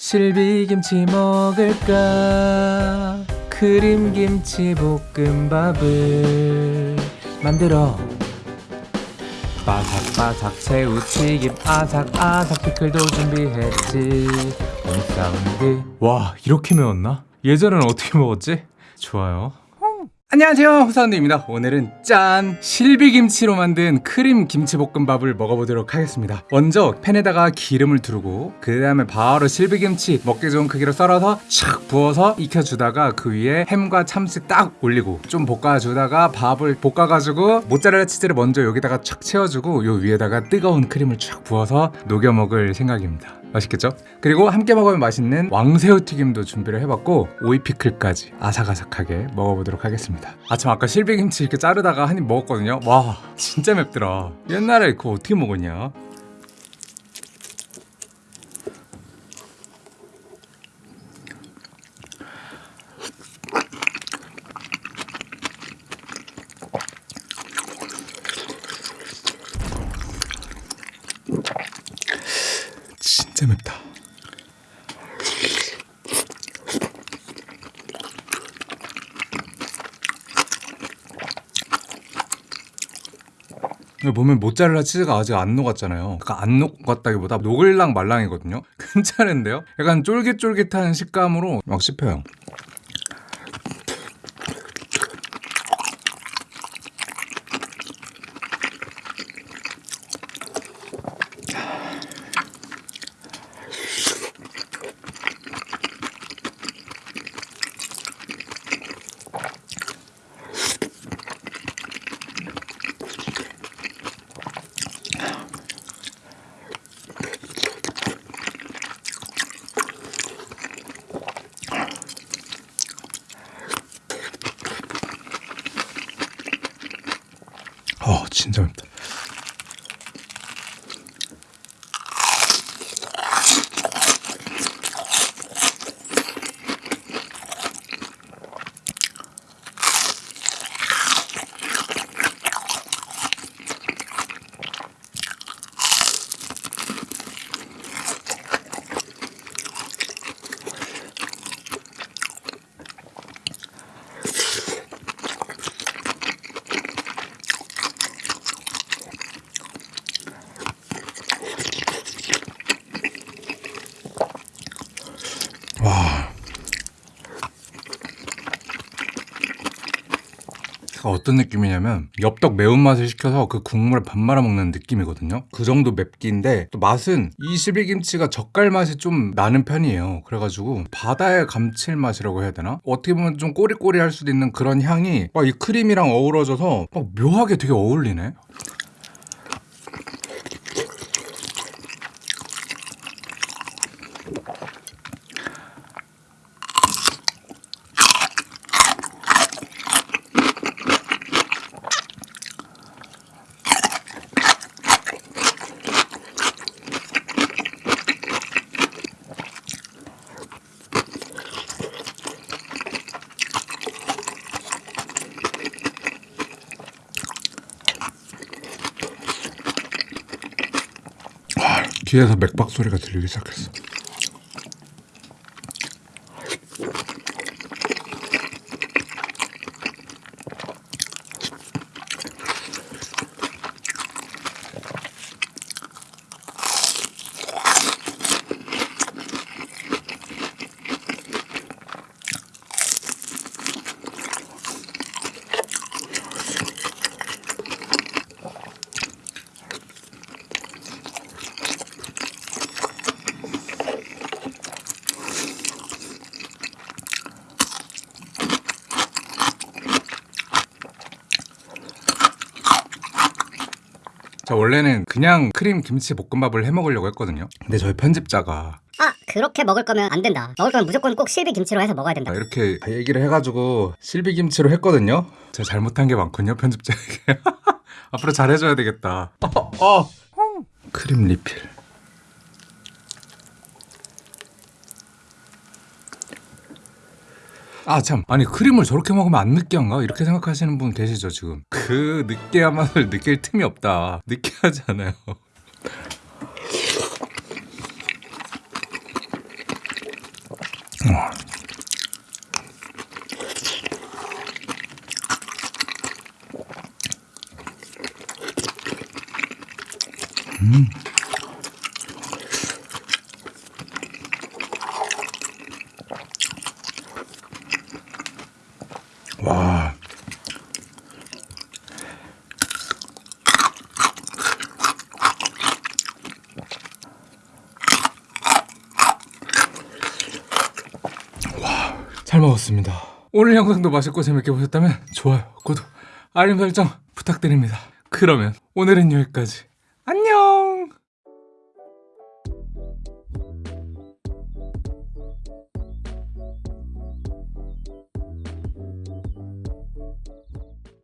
실비김치 먹을까? 크림김치 볶음밥을 만들어. 바삭바삭 새우튀김 아삭아삭 피클도 준비했지. 온 사운드 와 이렇게 매웠나? 예전엔 어떻게 먹었지? 좋아요 안녕하세요 호사운드입니다 오늘은 짠! 실비김치로 만든 크림 김치볶음밥을 먹어보도록 하겠습니다 먼저 팬에다가 기름을 두르고 그 다음에 바로 실비김치 먹기 좋은 크기로 썰어서 촥 부어서 익혀주다가 그 위에 햄과 참치 딱 올리고 좀 볶아주다가 밥을 볶아가지고 모짜렐라 치즈를 먼저 여기다가 촥 채워주고 요 위에다가 뜨거운 크림을 촥 부어서 녹여 먹을 생각입니다 맛있겠죠? 그리고 함께 먹으면 맛있는 왕새우 튀김도 준비를 해봤고 오이 피클까지 아삭아삭하게 먹어보도록 하겠습니다. 아참 아까 실비김치 이렇게 자르다가 한 입 먹었거든요. 와 진짜 맵더라. 옛날에 그거 어떻게 먹었냐 진짜 맵다 보면 모짜렐라 치즈가 아직 안 녹았잖아요. 그러니까 안 녹았다기보다 녹을랑 말랑이거든요. 괜찮은데요? 약간 쫄깃쫄깃한 식감으로 막 씹혀요. 맵다. 어떤 느낌이냐면 엽떡 매운맛을 시켜서 그 국물에 밥 말아 먹는 느낌이거든요. 그 정도 맵기인데 또 맛은 이 실비김치가 젓갈 맛이 좀 나는 편이에요. 그래가지고 바다의 감칠맛이라고 해야 되나? 어떻게 보면 좀 꼬리꼬리할 수도 있는 그런 향이 막 이 크림이랑 어우러져서 막 묘하게 되게 어울리네 귀에서 맥박 소리가 들리기 시작했어. 자 원래는 그냥 크림 김치 볶음밥을 해 먹으려고 했거든요. 근데 저희 편집자가 아 그렇게 먹을 거면 안 된다 먹을 거면 무조건 꼭 실비 김치로 해서 먹어야 된다 이렇게 얘기를 해가지고 실비 김치로 했거든요. 제가 잘못한 게 많군요 편집자에게. 앞으로 잘해줘야 되겠다. 어, 어. 크림 리필. 아 참 아니 크림을 저렇게 먹으면 안 느끼한가 이렇게 생각하시는 분 계시죠 지금 그 느끼한 맛을 느낄 틈이 없다 느끼하지 않아요 와. 잘 먹었습니다. 오늘 영상도 맛있고 재밌게 보셨다면 좋아요, 구독, 알림 설정 부탁드립니다. 그러면 오늘은 여기까지.